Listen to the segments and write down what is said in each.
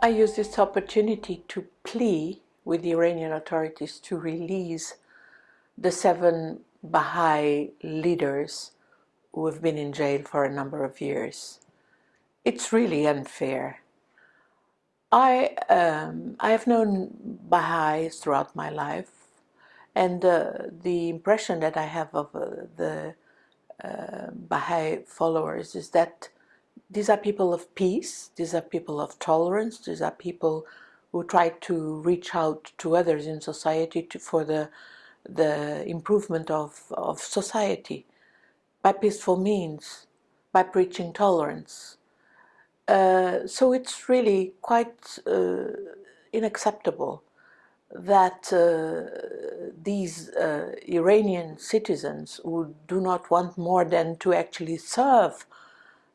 I use this opportunity to plea with the Iranian authorities to release the seven Baha'i leaders who have been in jail for a number of years. It's really unfair. I, um, I have known Baha'is throughout my life and uh, the impression that I have of uh, the uh, Baha'i followers is that these are people of peace, these are people of tolerance, these are people who try to reach out to others in society to, for the, the improvement of, of society by peaceful means, by preaching tolerance. Uh, so it's really quite uh, unacceptable that uh, these uh, Iranian citizens who do not want more than to actually serve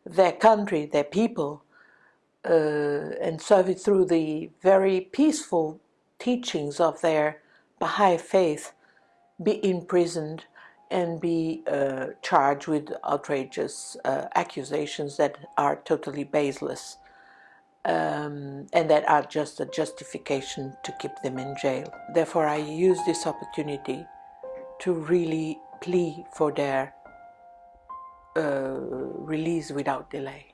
their country, their people, uh, and serve it through the very peaceful teachings of their Baha'i faith, be imprisoned and be uh, charged with outrageous uh, accusations that are totally baseless um, and that are just a justification to keep them in jail. Therefore, I use this opportunity to really plea for their uh, release without delay.